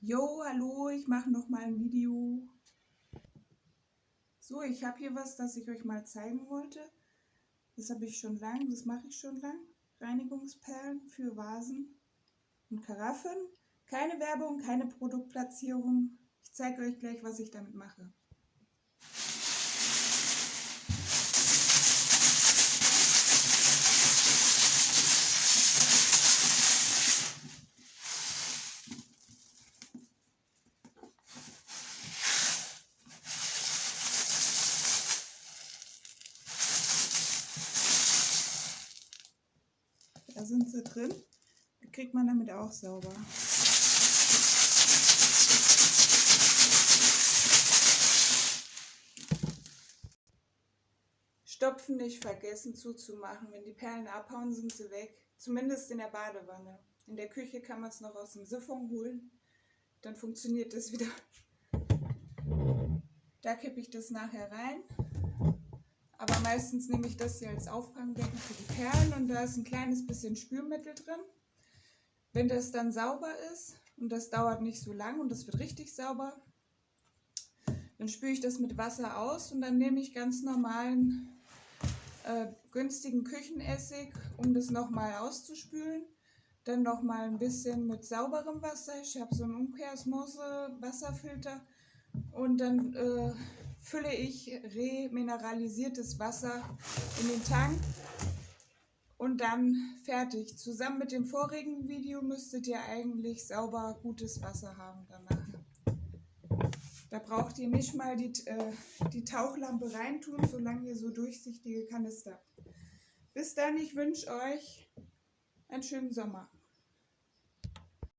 Jo, hallo, ich mache noch mal ein Video. So, ich habe hier was, das ich euch mal zeigen wollte. Das habe ich schon lang, das mache ich schon lang. Reinigungsperlen für Vasen und Karaffen. Keine Werbung, keine Produktplatzierung. Ich zeige euch gleich, was ich damit mache. Da sind sie drin. Die kriegt man damit auch sauber. Stopfen nicht vergessen zuzumachen. Wenn die Perlen abhauen, sind sie weg. Zumindest in der Badewanne. In der Küche kann man es noch aus dem Siphon holen. Dann funktioniert das wieder. Da kippe ich das nachher rein. Meistens nehme ich das hier als Auffangbecken für die Perlen und da ist ein kleines bisschen Spülmittel drin. Wenn das dann sauber ist und das dauert nicht so lang und das wird richtig sauber, dann spüle ich das mit Wasser aus und dann nehme ich ganz normalen äh, günstigen Küchenessig, um das nochmal auszuspülen. Dann nochmal ein bisschen mit sauberem Wasser. Ich habe so einen Umkehrsmose Wasserfilter und dann äh, fülle ich remineralisiertes Wasser in den Tank und dann fertig. Zusammen mit dem vorigen Video müsstet ihr eigentlich sauber gutes Wasser haben danach. Da braucht ihr nicht mal die, äh, die Tauchlampe reintun, solange ihr so durchsichtige Kanister habt. Bis dann, ich wünsche euch einen schönen Sommer.